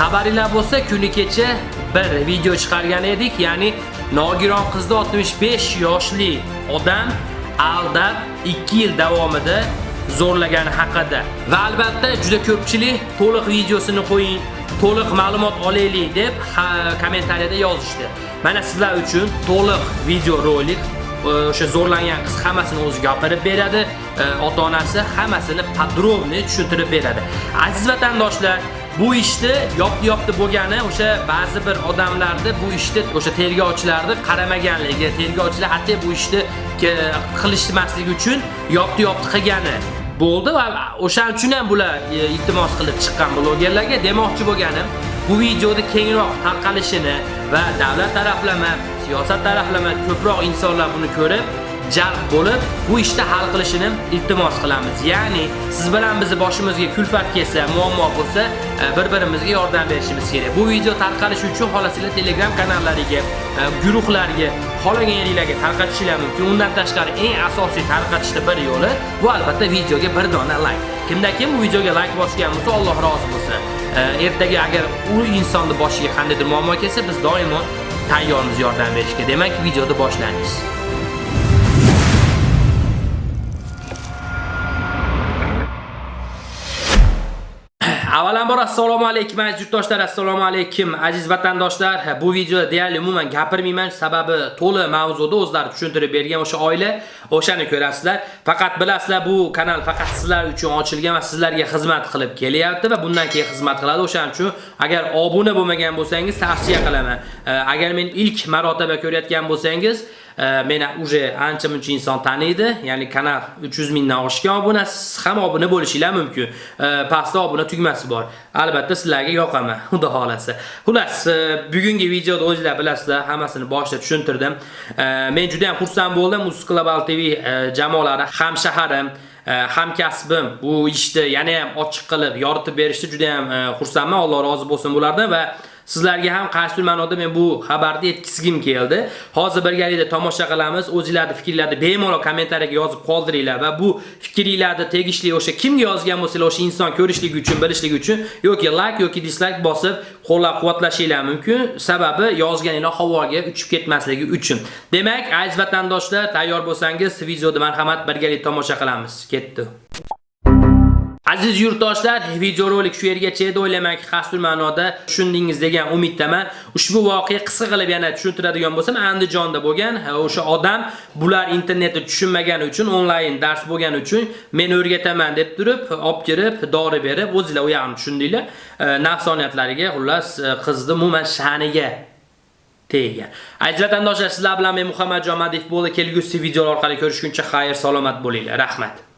xabaringlar bo'lsa, kuni kecha bir video chiqargan edik, ya'ni nogiron qizni 65 yoshli odam aldab 2 yil davomida zo'rlagani haqida. Va albatta juda ko'pchilik to'liq videosini qo'ying, to'liq ma'lumot olaylik deb kommentariyada yozishdi. Mana sizlar uchun to'liq video rolik e, o'sha zo'rlangan qiz hammasini o'zi gapirib beradi, e, ota-onasi hammasini podrobni tushuntirib beradi. Aziz vatandoshlar, bu ishni yopdi-yopdi bo'lgani o'sha ba'zi bir odamlarni bu ishni o'sha tergovchilarni qaramaganligi, tergovchilar hatto bu ishni qilishmasligi uchun yopdi-yopdi qilgani bo'ldi va o'shaning uchun ham bular e, iltimos qilib chiqqan blogerlarga demoqchi bo'lganim, bu videoni kengroq tarqalishini va davlat taraflama, siyosat taraflama ko'proq insonlar buni ko'rib jalb bo'lib, bu ishni hal qilishini iltimos qilamiz. Ya'ni siz bilan bizni boshimizga kulfat kelsa, muammo bo'lsa, e, bir-birimizga yordam berishimiz kerak. Bu video tarqalishi uchun xolasizlar Telegram kanallariga, e, guruhlarga, xolagan yeringlarga tarqatishingiz mumkin. Undan tashqari eng asosiy tarqatishda bir yo'li bu albatta videoga bir dona like. Kimda kim bu videoga like bosgan bo'lsa, Alloh rozi bo'lsin. E, ertaga agar u insonni boshiga qandaydir muammo kelsa, biz doimo tayyormiz yordam berishga. Demak, videoni boshlaymiz. Avvalambor assalomu alaykum aziz yurtdoshlar, assalomu alaykum aziz vatandoshlar. Bu videoda deyarli umuman gapirmayman, sababi to'la mavzuda o'zlari tushuntirib bergan o'sha oila, o'shani ko'rasizlar. Faqat bilasizlar, bu kanal faqat sizlar uchun ochilgan va sizlarga xizmat qilib kelyapti va bundan keyin xizmat qiladi. O'shaning uchun agar obuna bo'lmagan bo'lsangiz, tavsiya qilaman. Agar men ilk marotaba ko'rayotgan bo'lsangiz, meni uje ancha muncha inson taniydi. Ya'ni kanal 300 mingdan oshgan obunasiz ham obuna bo'lishingiz mumkin. Pastda obuna tugmasi bor. Albatta sizlarga yoqaman, xudo xolasi Xullas, bugungi videoda o'zingizlar bilasizlar, hammasini boshida tushuntirdim. Э, men juda ham xursand bo'ldim. Uz Global TV э, jamoalari, ham shaharim, э, hamkasbim bu ishni yana ham ochiq qilib yoritib berishdi juda ham xursandman. Alloh rozi bo'lsin bulardan va Sizlarga ham qaysi ma'noda men bu xabarni yetkazgim keldi. Hozir birgalikda tomosha qilamiz. O'zingizlarning fikrlarni bemalol kommentariyaga yozib qoldiringlar va bu fikringlarni tegishli o'sha kimga yozgan bo'lsangiz, o'sha inson ko'rishligi uchun, bilishligi uchun yoki like yoki dislike bosib qo'llab-quvvatlashinglar mumkin. Sababi yozganinglar havoga uchib ketmasligi uchun. Demak, aziz vatandoshlar, tayyor bo'lsangiz, videoni marhamat birgalikda tomosha qilamiz. Ketdi. Aziz yurtdoshlar, videorolik shu yergacha edi. O'ylamanki, qasdul ma'noda tushundingiz degan umiddaman. Ushbu voqea qisqa qilib yana tushuntiradigan bo'lsam, Andijonda bo'lgan o'sha odam bular internetni tushunmagani uchun, onlayn dars bo'lgani uchun men o'rgataman deb turib, olib kirib, dori berib, o'zingizlar u ham tushundinglar. E, Nafsoniyatlariga, xullas, e, qizni umuman sha'niga tegan. Aziz vatandoshlar, sizlar bilan men Muhammadjon Madif bo'ldi. Kelgusi videolar orqali ko'rishguncha xayr, salomat bo'linglar. Rahmat.